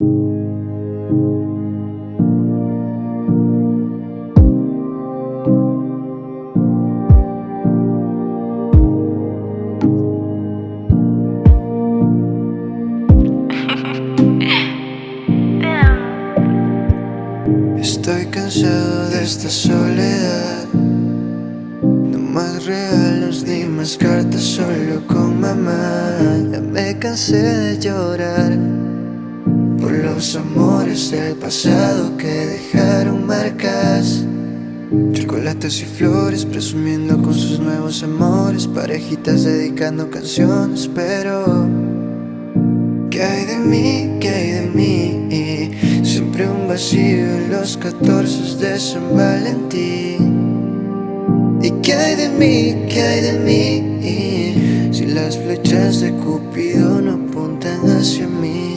Estoy cansado de esta soledad. No más regalos ni más cartas solo con mamá. Ya me cansé de llorar Por los amores del pasado que dejaron marcas Chocolates y flores presumiendo con sus nuevos amores Parejitas dedicando canciones pero ¿Qué hay de mí? ¿Qué hay de mí? Siempre un vacío en los 14 de San Valentín ¿Y qué hay de mí? ¿Qué hay de mí? Si las flechas de Cupido no apuntan hacia mí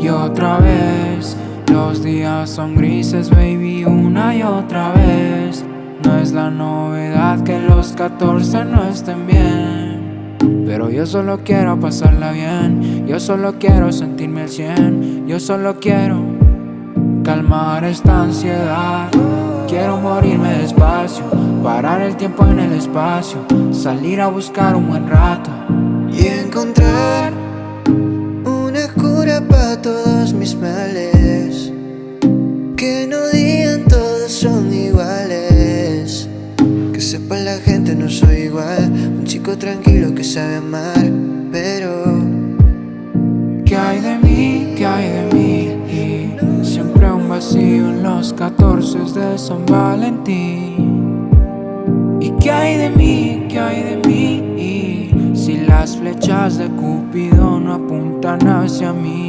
Y otra vez, los días son grises, baby, una y otra vez. No es la novedad que los 14 no estén bien. Pero yo solo quiero pasarla bien Yo solo quiero sentirme al cien Yo solo quiero calmar esta ansiedad. Quiero morirme despacio Parar el tiempo en el espacio Salir a buscar un buen rato. Y encontrar todos mis males Que no digan todos son iguales Que sepa la gente no soy igual chico tranquilo que sabe amar, pero ¿Qué hay de mí? ¿Qué hay de mí? Siempre un vacío en los 14 de San Valentín ¿Y qué hay de mí? ¿Qué hay de mí? Si las flechas de Cupido no apuntan hacia mí